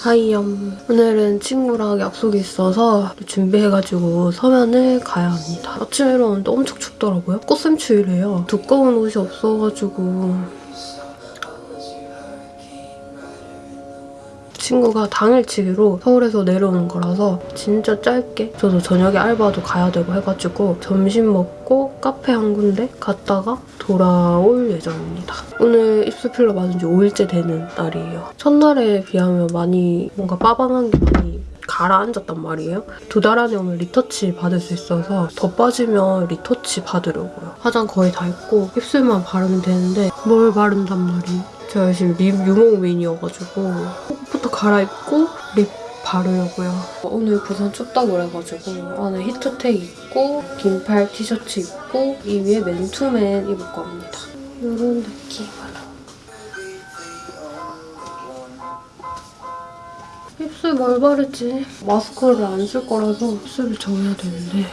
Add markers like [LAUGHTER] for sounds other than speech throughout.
하이염. 오늘은 친구랑 약속이 있어서 준비해가지고 서면을 가야 합니다. 아침에 일어났는데 엄청 춥더라고요. 꽃샘추위래요. 두꺼운 옷이 없어가지고 친구가 당일치기로 서울에서 내려오는 거라서 진짜 짧게 저도 저녁에 알바도 가야 되고 해가지고 점심 먹고 카페 한 군데 갔다가 돌아올 예정입니다. 오늘 입술 필러 맞은 지 5일째 되는 날이에요. 첫날에 비하면 많이 뭔가 빠방한 게 많이 가라앉았단 말이에요. 두 달 안에 오늘 retouch 받을 수 있어서 더 빠지면 retouch 받으려고요. 화장 거의 다 했고 입술만 바르면 되는데 뭘 바른단 말이에요. 제가 지금 lip 유목민이어가지고 옷부터 갈아입고 lip 바르려고요. 오늘 부산 춥다고 그래가지고 안에 히트텍 입고 긴팔 티셔츠 입고 이 위에 맨투맨 입을 겁니다. 이런 느낌 입술 뭘 바르지? 마스크를 안 쓸 거라서 입술을 정해야 되는데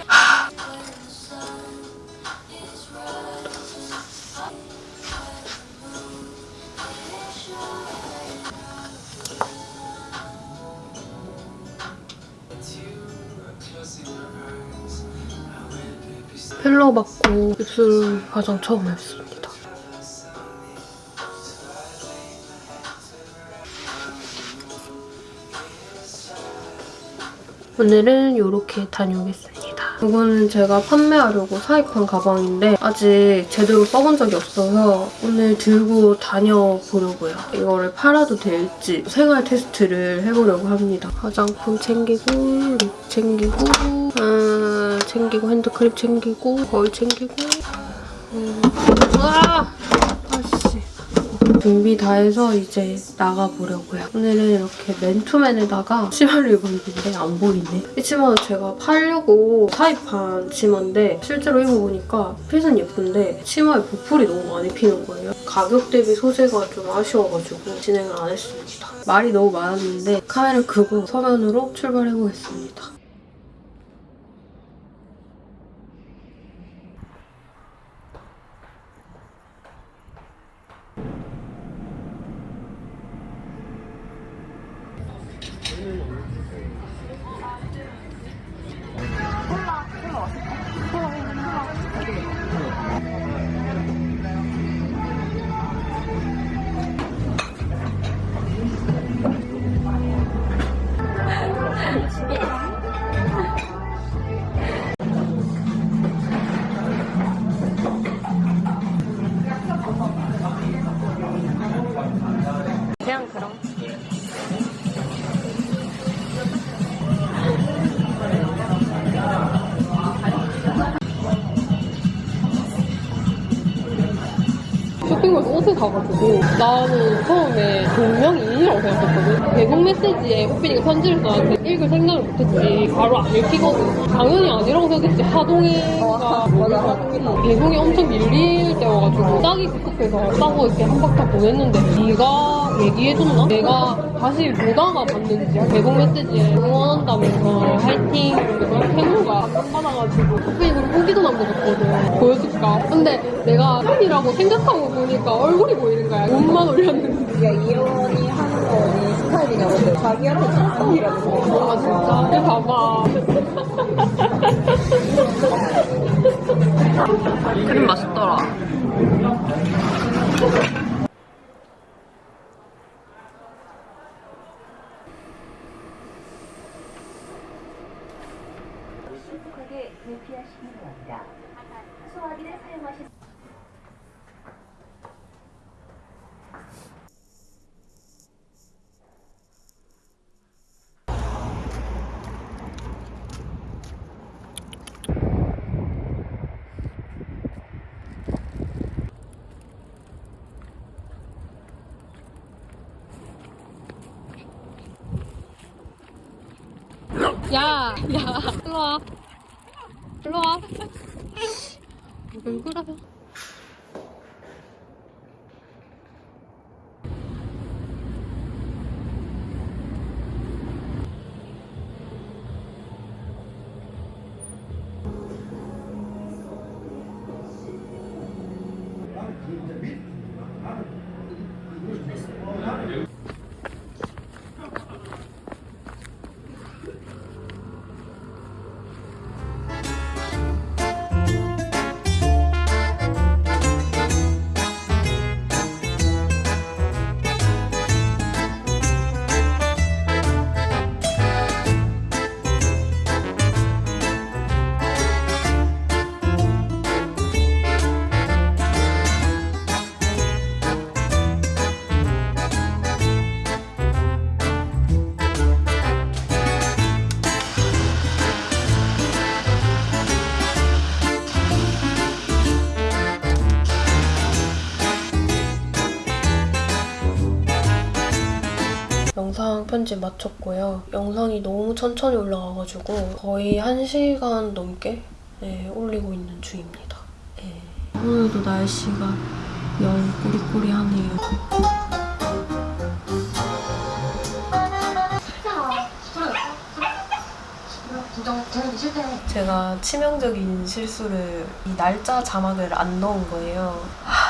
필러 받고 입술 화장 처음 했습니다. 오늘은 이렇게 다녀오겠습니다. 이거는 제가 판매하려고 사입한 가방인데 아직 제대로 써본 적이 없어서 오늘 들고 다녀보려고요. 이거를 팔아도 될지 생활 테스트를 해보려고 합니다. 화장품 챙기고 립 챙기고 아, 챙기고 핸드크림 챙기고 거울 챙기고 음. 아! 준비 다 해서 이제 나가보려고요. 오늘은 이렇게 맨투맨에다가 치마를 입었는데 안 보이네. 이 치마는 제가 팔려고 사입한 치마인데 실제로 입어보니까 핏은 예쁜데 치마에 보풀이 너무 많이 피는 거예요. 가격 대비 소재가 좀 아쉬워가지고 진행을 안 했습니다. 말이 너무 많았는데 카메라 끄고 서면으로 출발해보겠습니다. 사가지고 나는 처음에 동명이인이라고 생각했거든. 대공 메시지에 호빈이가 편지를 써놨는데 읽을 생각을 못했지. 바로 안 읽히거든. 당연히 아니라고 생각했지. 하동이가 하동이. 대공이 엄청 밀릴 때여가지고 싸기 급급해서 싸고 이렇게 한박다 보냈는데 네가 얘기해줬나? 내가 다시 보다가 봤는지 대공 메시지에 응원한다면서 화이팅 이러면서 태무가 감동받아가지고 그럼 후기도 남겨줬거든 보여줄까? 근데 내가 팬이라고 생각하고 보니까 얼굴이 보이는 거야. 옷만 올렸는데. 야, 이현이 하는 거 언니 스타일이냐고 했더니 자기한테 칭찬이라고 아 진짜? 근데 봐봐. [LAUGHS] 크림 맛있더라 신속하게 대피하시기 바랍니다. 소화기를 사용하실 야, 야, 일로 와. 일로 와. 왜 그래? 편집 마쳤고요. 영상이 너무 천천히 올라가가지고 거의 1시간 넘게 네, 올리고 있는 중입니다. 네. 오늘도 날씨가 영 꾸리꾸리하네요. 제가 치명적인 실수를 이 날짜 자막을 안 넣은 거예요.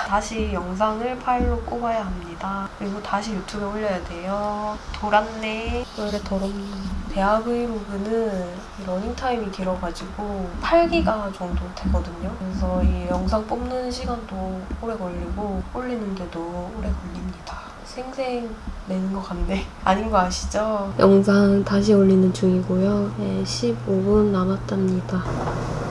하, 다시 영상을 파일로 꼽아야 합니다. 그리고 다시 유튜브에 올려야 돼요. 돌았네. 왜 이래 더럽니? 대학 브이로그는 러닝타임이 길어가지고 8기가 정도 되거든요. 그래서 이 영상 뽑는 시간도 오래 걸리고 올리는데도 오래 걸립니다. 생생 내는 것 같네. [LAUGHS] 아닌 거 아시죠? 영상 다시 올리는 중이고요. 네, 15분 남았답니다.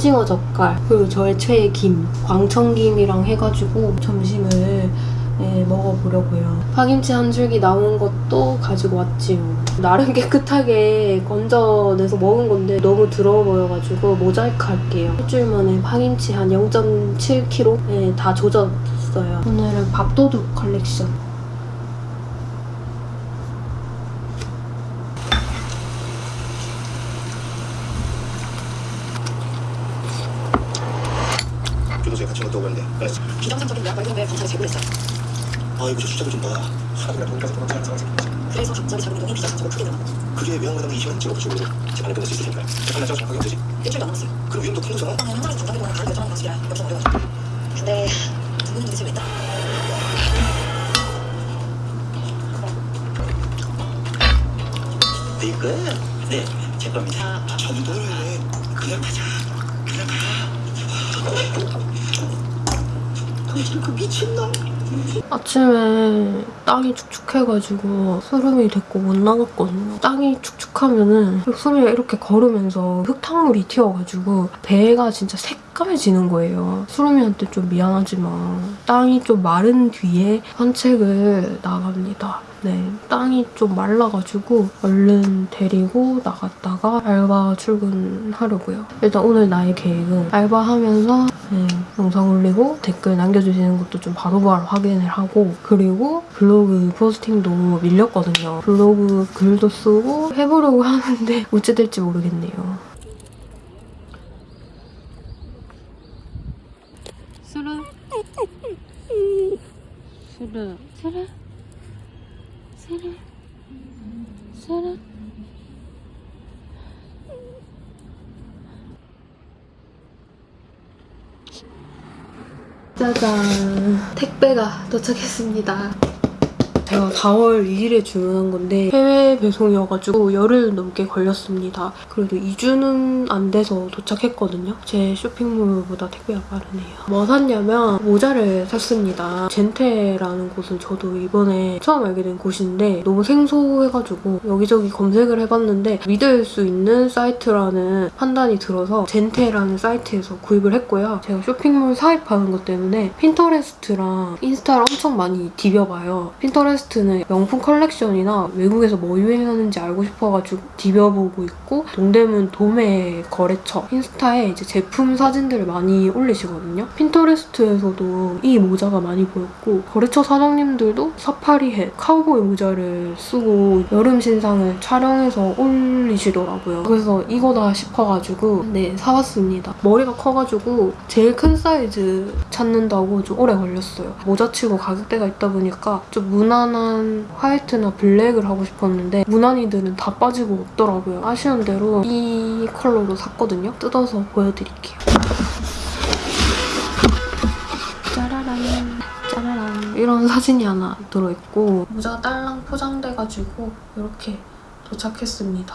오징어 젓갈 그리고 저의 최애 김 광천김이랑 해가지고 점심을 예, 먹어보려고요. 파김치 한 줄기 남은 것도 가지고 왔지요. 나름 깨끗하게 건져내서 먹은 건데 너무 더러워 보여가지고 모자이크 할게요. 일주일 만에 파김치 한 0.7kg 예, 다 조졌어요. 오늘은 밥도둑 컬렉션. 갇힌 것도 오는데 그래서 비정상적인 예약 발견돼 검찰에 제보했어. 아이고 저 숫자도 좀봐 하루가 돈까지 도망치는 상황이 생겼어 그래서 갑자기 자금 운동이 비정상적으로 크게 늘어나. 그게 외환마당이 20만 찍어 부족으로 재판을 끝낼 수 있을 테니까요 재판 날짜가 정확하게 되지 일주일도 안 남았어요. 그럼 위험도 큰 거잖아 나는 현장에서 정답을 보면 바로 결정하는 방식이라 역좀 어려워. 근데 두 분은 도대체 왜 있다? 이거 네제 겁니다 저도 왜 그냥 가자 그냥 가 당신은 그 미친놈 아침에 땅이 축축해가지고 수름이 됐고 못 나갔거든요. 땅이 축축하면은 수름이가 이렇게 걸으면서 흙탕물이 튀어가지고 배가 진짜 새까매지는 거예요. 수름이한테 좀 미안하지만 땅이 좀 마른 뒤에 산책을 나갑니다. 네, 땅이 좀 말라가지고 얼른 데리고 나갔다가 알바 출근하려고요. 일단 오늘 나의 계획은 알바하면서 네, 영상 올리고 댓글 남겨주시는 것도 좀 바로바로 확인을 하고 그리고 블로그 포스팅도 밀렸거든요. 블로그 글도 쓰고 해보려고 [LAUGHS] 하는데 어찌 될지 모르겠네요. 수르 수르 수르 수르 수르 짜잔 택배가 도착했습니다 제가 4월 2일에 주문한 건데 해외 배송이어가지고 열흘 넘게 걸렸습니다. 그래도 2주는 안 돼서 도착했거든요. 제 쇼핑몰보다 택배가 빠르네요. 뭐 샀냐면 모자를 샀습니다. 젠테라는 곳은 저도 이번에 처음 알게 된 곳인데 너무 생소해가지고 여기저기 검색을 해봤는데 믿을 수 있는 사이트라는 판단이 들어서 젠테라는 사이트에서 구입을 했고요. 제가 쇼핑몰 사입하는 것 때문에 핀터레스트랑 인스타를 엄청 많이 디벼봐요. 핀터레스트 핀터레스트는 명품 컬렉션이나 외국에서 뭐 유행하는지 알고 싶어가지고 디벼보고 있고 동대문 도매 거래처 인스타에 이제 제품 사진들을 많이 올리시거든요. 핀터레스트에서도 이 모자가 많이 보였고 거래처 사장님들도 사파리 햇, 카우보이 모자를 쓰고 여름 신상을 촬영해서 올리시더라고요. 그래서 이거다 싶어가지고 네 사봤습니다. 머리가 커가지고 제일 큰 사이즈 찾는다고 좀 오래 걸렸어요. 모자치고 가격대가 있다 보니까 좀 무난 한 화이트나 블랙을 하고 싶었는데 무난이들은 다 빠지고 없더라고요. 아쉬운 대로 이 컬러로 샀거든요. 뜯어서 보여드릴게요. 짜라란 짜라란 이런 사진이 하나 들어있고 모자가 딸랑 포장돼가지고 이렇게 도착했습니다.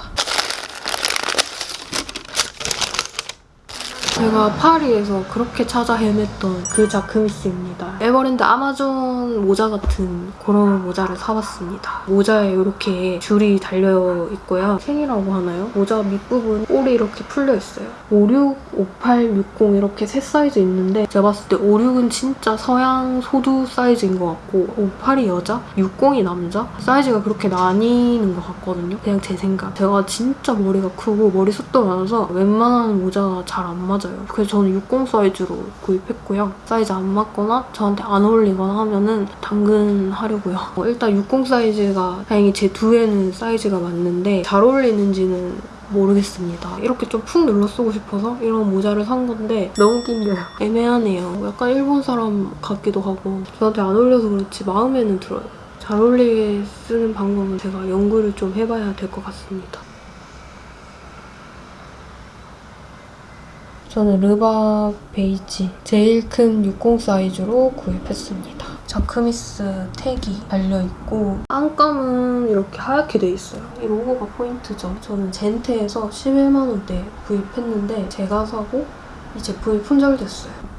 제가 파리에서 그렇게 찾아 헤맸던 그 자크뮈스입니다. 에버랜드 아마존 모자 같은 그런 모자를 사봤습니다. 모자에 이렇게 줄이 달려 있고요. 챙이라고 하나요? 모자 밑부분 올이 이렇게 풀려 있어요. 56, 58, 60 이렇게 세 사이즈 있는데 제가 봤을 때 56은 진짜 서양 소두 사이즈인 것 같고 58이 여자, 60이 남자 사이즈가 그렇게 나뉘는 것 같거든요. 그냥 제 생각. 제가 진짜 머리가 크고 머리숱도 많아서 웬만한 모자가 잘 안 맞아 요. 그래서 저는 60 사이즈로 구입했고요. 사이즈 안 맞거나 저한테 안 어울리거나 하면은 당근하려고요. 어, 일단 60 사이즈가 다행히 제 두에는 사이즈가 맞는데 잘 어울리는지는 모르겠습니다. 이렇게 좀 푹 눌러 쓰고 싶어서 이런 모자를 산 건데 너무 낑겨요. [LAUGHS] 애매하네요. 약간 일본 사람 같기도 하고 저한테 안 어울려서 그렇지 마음에는 들어요. 잘 어울리게 쓰는 방법은 제가 연구를 좀 해봐야 될 것 같습니다. 저는 르바 베이지 제일 큰 60 사이즈로 구입했습니다. 자크미스 택이 달려있고 안감은 이렇게 하얗게 돼 있어요. 이 로고가 포인트죠. 저는 젠테에서 11만 원대 구입했는데 제가 사고 이 제품이 품절됐어요.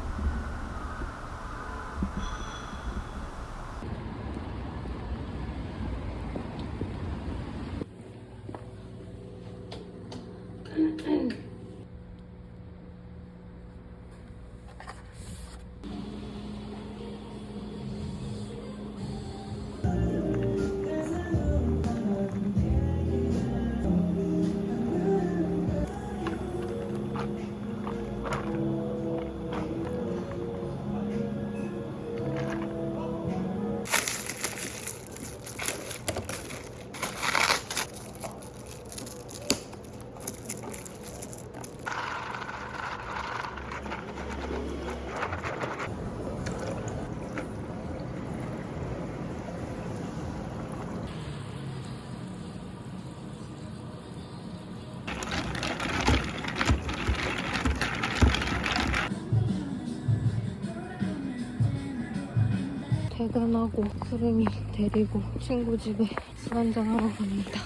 퇴근하고 크림이 데리고 친구 집에 술 한잔하러 갑니다.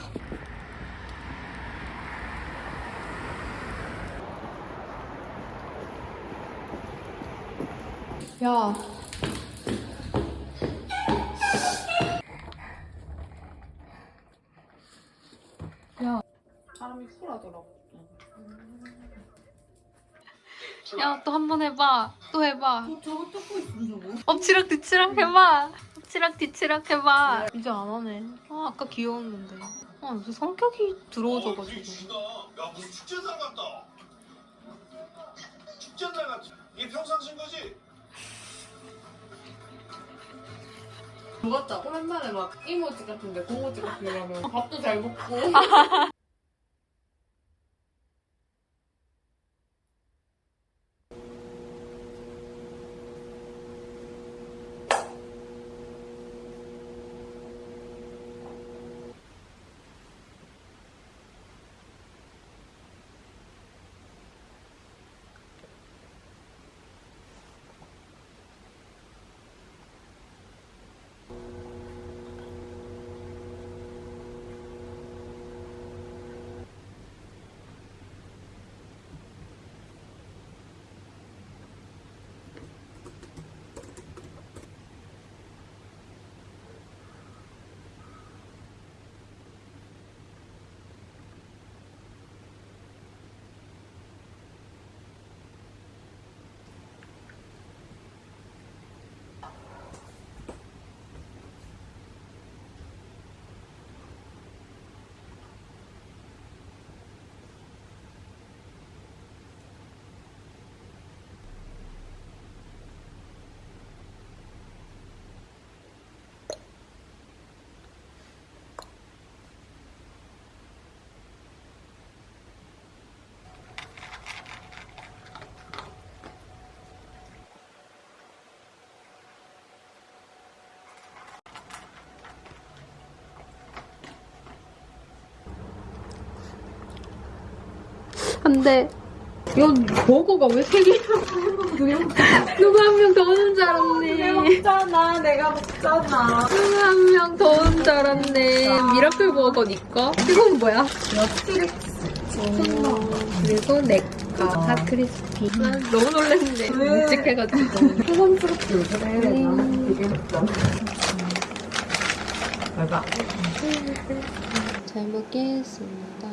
야. 야. 야, 또한 번 해봐. 또 해봐. 저거 뜯고 있으면 저거. 엎치락 뒤치락 해봐. 엎치락 뒤치락 해봐. 이제 안 하네. 아, 아까 귀여웠는데. 아, 무슨 성격이 들어오져가지고. 야 무슨 축제날 같다. 축제날 같지. 이게 평상시인 거지? 죽었다. 오랜만에 막 이모지 같은데 고모지 같은 데 가면 밥도 잘 먹고. [LAUGHS] 안돼 이건 버거가 왜 세 개야 누가 한명 더 오는 줄 알았네. 먹잖아 내가 먹잖아 누가 한명 더 오는 줄 알았네. 미라클 버거 니꺼? 이건 뭐야? 그리고 내꺼 핫크리스피. 난 너무 놀랐는데 묵직해가지고. 소감스럽게 그래 맞아 잘 먹겠습니다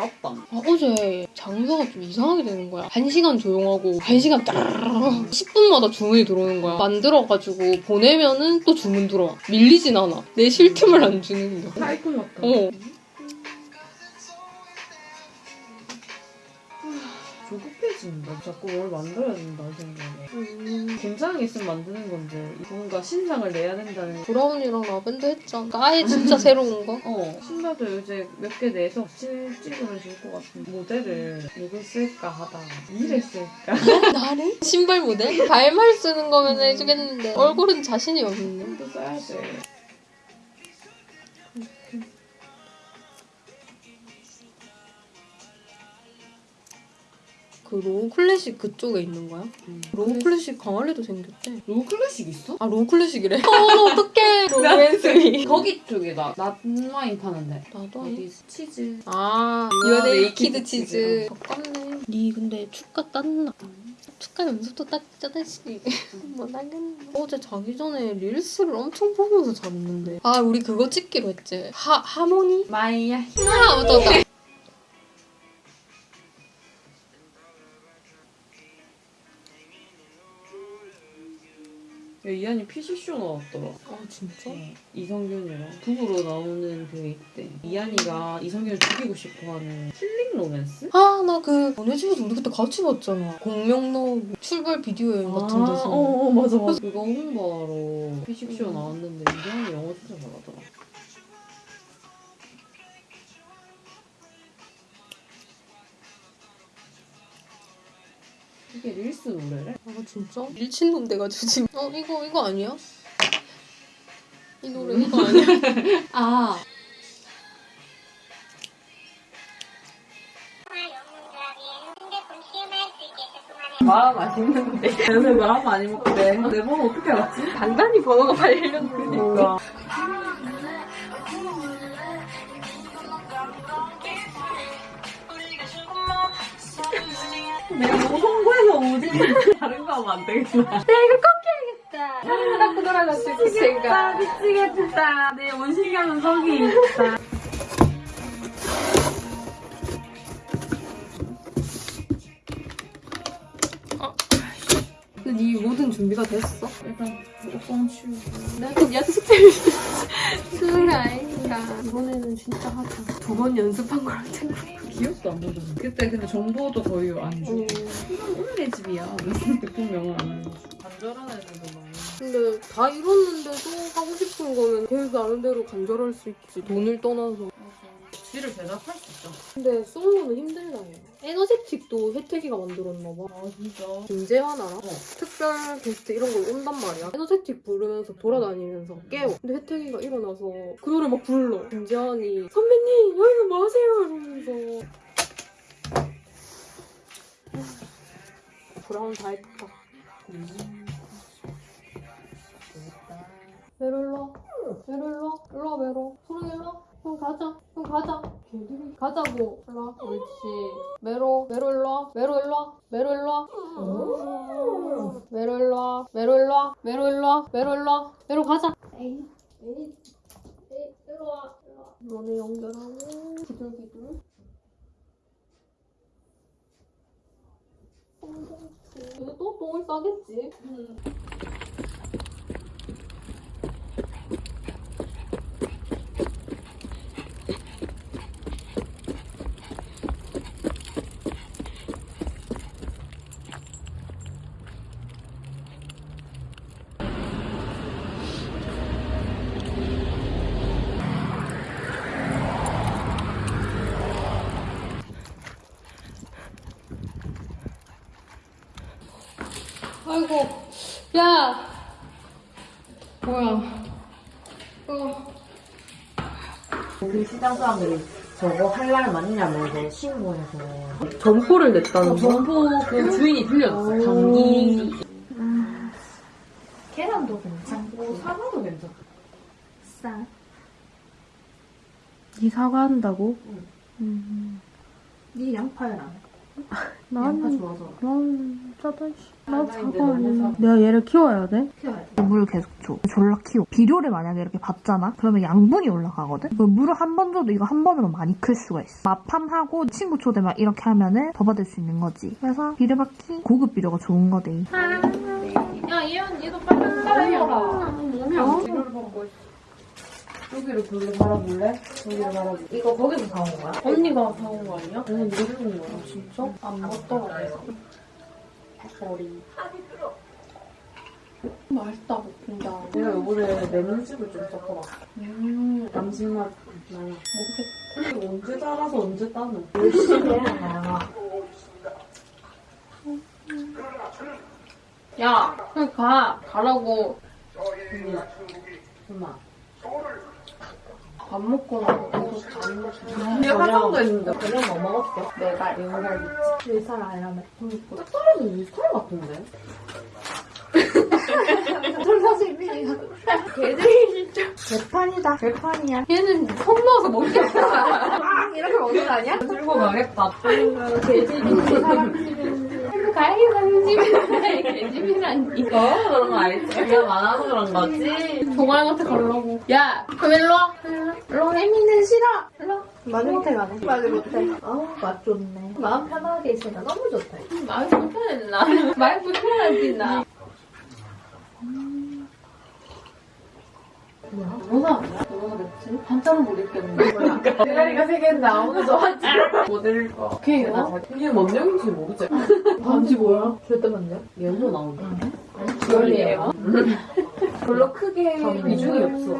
어제 봤다 아, 어제 장소가 좀 이상하게 되는 거야. 한 시간 조용하고 한 시간 따르르 10분마다 주문이 들어오는 거야. 만들어가지고 보내면은 또 주문 들어와. 밀리진 않아. 내 쉴 틈을 안 주는 거야. 사이콘 같다 어. 조급해진다 자꾸 뭘 만들어야 된다 이 생각에 괜찮은 게 있으면 만드는 건데 뭔가 신상을 내야 된다는 브라운이랑 라벤더 했잖아. 아예 진짜 [LAUGHS] 새로운 거. 어 신발도 요새 몇개 내서 칠 찍으면 좋을 것 같은 모델을 누굴 쓸까 하다가 이를 쓸까 나를? 신발 모델? 발말 쓰는 거면 해주겠는데 얼굴은 자신이 없네. 또 써야 돼 그 로우 클래식 그쪽에 있는 거야? 로우 클래식 강할래도 생겼대. 로우 클래식 있어? 아 로우 클래식이래? [LAUGHS] 어 어떡해. [LAUGHS] 로맨스미. [LAUGHS] 거기 쪽에다 낫와인 파는데 나도. 어디 치즈 아, 유아 유아 네이키드 네이키드 치즈. 가깝네. 니 근데 축가 땄나? 축가 연습도 딱 짜다시. 뭐 나겠네. 어제 자기 전에 reels를 엄청 보면서 잤는데. 아, 우리 그거 찍기로 했지. 하, 하모니? 마이야 아, 맞다, 맞다. 이하늬 피식쇼 나왔더라 아, 진짜? 어, 이선균이랑 부부로 나오는 그 있대 이하늬가 이선균을 죽이고 싶어하는 킬링 로맨스? 아, 나 그, 너네 집에서 우리 그때 같이 봤잖아. 공명로 출발 비디오 여행 같은 데서. 어, 어 맞아 맞아 그거 홍보하러 피식쇼 나왔는데 이하늬 영어 진짜 잘하더라 이게 릴스 노래래? 아, 진짜? 밀친놈 돼가지고 지금. 어, 이거, 이거 아니야? 이 노래 이거 [LAUGHS] 아니야? 아마 맛있는데 요새 마 많이 먹고 내, 내 번호 어떻게 알았지? 단단히 번호가 발렸는데. 내가 너무 홍보해서 오지 다른 거 하면 안 되겠다. 손 닦고 돌아가지고 제가. 미치겠다. 내 원신경은 성이 있다 [LAUGHS] 준비가 됐어? 일단 옷장 치우고 내가 연습을 수는 아닌가. 이번에는 진짜 하자. 두 번 연습한 거랑 틀려. 기억도 안 나잖아 그때 근데 정보도 거의 안 줘. 음. 이건 오늘의 집이야 제품명은 안 알려줘 간절한 애들도 많이 근데 다 이뤘는데도 하고 싶은 거는 걔 나름대로 간절할 수 있지. 돈을 떠나서. 지를 대답할 수 있죠 근데 솔로는 힘들다 해. 에너제틱도 혜택이가 만들었나 봐. 아 진짜 김재환 알아? 어. 특별 게스트 이런 걸 온단 말이야. 에너제틱 부르면서 돌아다니면서 깨워. 근데 혜택이가 일어나서 그 노래 막 불러. 김재환이 선배님 여기서 뭐 하세요? 이러면서 브라운 다 했다. 일로 와. 메로 일로 와. 일로 와 메로. 소랑 일로 와. 형 가자. 형 가자. 가자고. 일로 와. 옳지. 메로. 메로 일로 와. 메로 일로 와. 메로 일로 와. 메로 일로 와. 메로 일로 와. 메로 일로 와. 메로 일로 와. 메로 가자. 에이. 에이. 에이. 일로 와. 너네 연결하고. 기둘기둘. 또 똥을 싸겠지? 아이고, 야! 뭐야. 어. 그 시장 사람들이 저거 할 날 맞냐면서 신고해서 점포를 냈다는 거? 정보 그 주인이 들렸어. 감기. 계란도 괜찮고 사과도 괜찮아. 싸. 니 사과한다고? 네 양파를 안 해. 나는, 좋아서. 나는. 나 아, 나. 내가 얘를 키워야 돼? 키워야 돼. 물을 계속 줘. 졸라 키워. 비료를 만약에 이렇게 받잖아? 그러면 양분이 올라가거든? 그 물을 한 번 줘도 이거 한 번으로 많이 클 수가 있어. 마팜하고 친구 초대 막 이렇게 하면은 더 받을 수 있는 거지. 그래서 비료 받기 고급 비료가 좋은 거대. 야, 얘는 얘도 빨리 따라 해라. 몸이 안 돼. 여기를 볼래 바라볼래? 여기를 바라볼래? 이거 거기서 사온 거야? 언니가 사온 거 아니야? 아니 내가 사온 거야. 진짜? 안 먹더라. 머리. 맛있다, 볶음자. 내가 요번에 레몬즙을 좀 섞어봤어. 음, 감칠맛 나요. 이거 언제 자라서 언제 따는? 열심히 해라. 야, 그냥 가. 가라고. 엄마. 밥 먹고 나서 먹고. 내가 화장도 했는데 그냥 뭐 먹었어? 내가 내가 일살 아니라며. 딱 떨어지는 일탈 같은데? 돌사실비가 걔들이 진짜. 개판이다. 개판이야. 얘는 손 넣어서 먹겠다. 아 이렇게 먹는 거 아니야? 들고 가겠다. 개집이 사람 가야겠다, 개집이란. 개집이란. 이거? 그런 거 알지? 그냥 많아서 그런 거지? 동아한테 가려고. 야, 그럼 일로 와. 일로 와. 혜미는 싫어. 일로. 말을 못해 가네. 말을 못해. 아우 맛 좋네. 마음 편하게 있으니까 너무 좋다. 말 불편했나? 말 불편하지, 나. 뭐야? 뭐가 됐지? 반찬은 못 입겠는데. 대가리가 세 개인데 아무도 좋아하지 모델일 거. 오케이? 이게 뭔 역인지 모르지? 반지 뭐야? 절대 맞냐? 연도 나온다. 주얼리예요? 별로 크게 비중이 없어.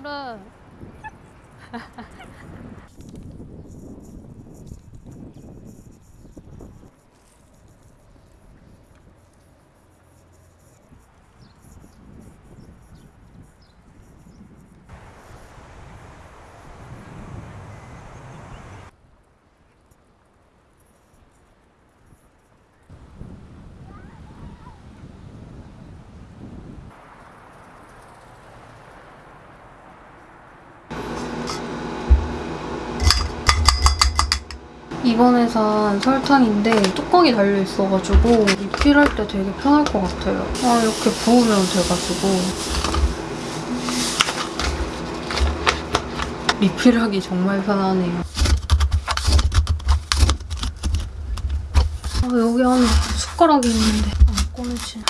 그래. [LAUGHS] 이번에 산 설탕인데 뚜껑이 달려있어가지고 리필할 때 되게 편할 것 같아요. 아, 이렇게 부으면 돼가지고 리필하기 정말 편하네요. 아, 여기 안에 숟가락이 있는데 안 꺼내지.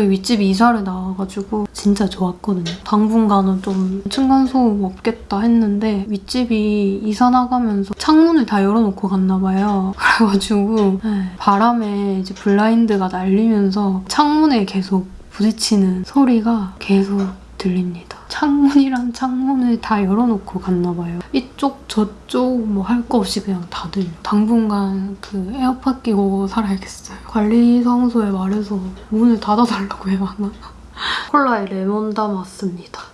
저희 윗집이 이사를 나와가지고 진짜 좋았거든요. 당분간은 좀 층간소음 없겠다 했는데 윗집이 이사 나가면서 창문을 다 열어놓고 갔나 봐요. [LAUGHS] 그래가지고 네, 바람에 이제 블라인드가 날리면서 창문에 계속 부딪히는 소리가 계속 들립니다. 창문이랑 창문을 다 열어놓고 갔나 봐요. 이쪽 저쪽 뭐 할 거 없이 그냥 다들 당분간 그 에어팟 끼고 살아야겠어요. 관리사무소에 말해서 문을 닫아달라고 해야 하나? [LAUGHS] 콜라에 레몬 담았습니다.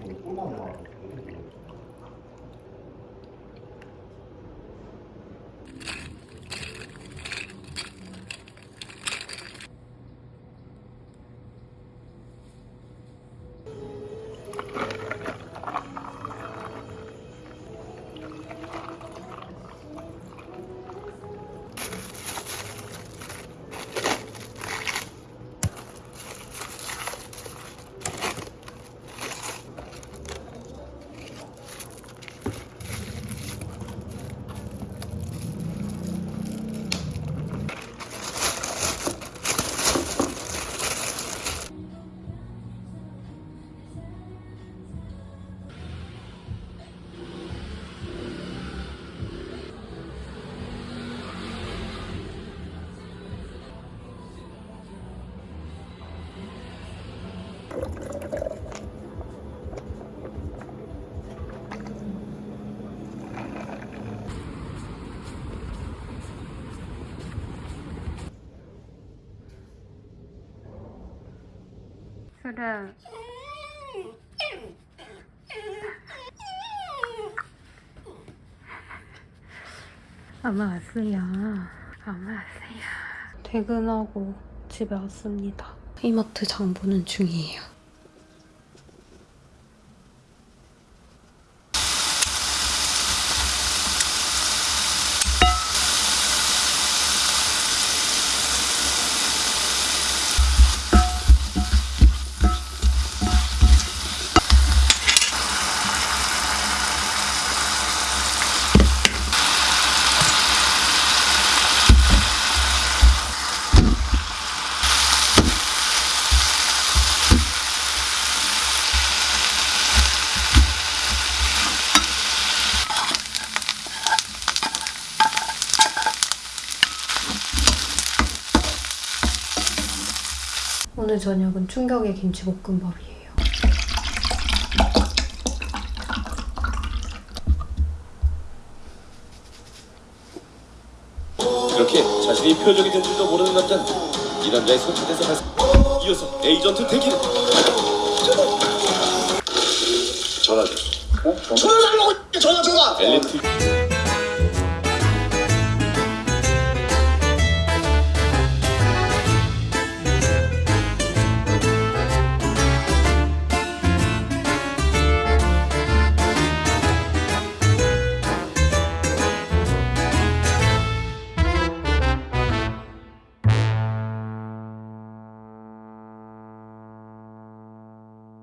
뭐 꼬마 뭐 그래. 엄마 왔어요. 엄마 왔어요. 퇴근하고 집에 왔습니다. 이마트 장 보는 중이에요. 저녁은 충격의 김치볶음밥이에요. 이렇게 자신이 표적이 된 줄도 모르는 남자는 이 남자의 손짓에서 발 이어서 에이전트 대기를 전화 줘. 전화 달라고 전화 줘봐. 엘리트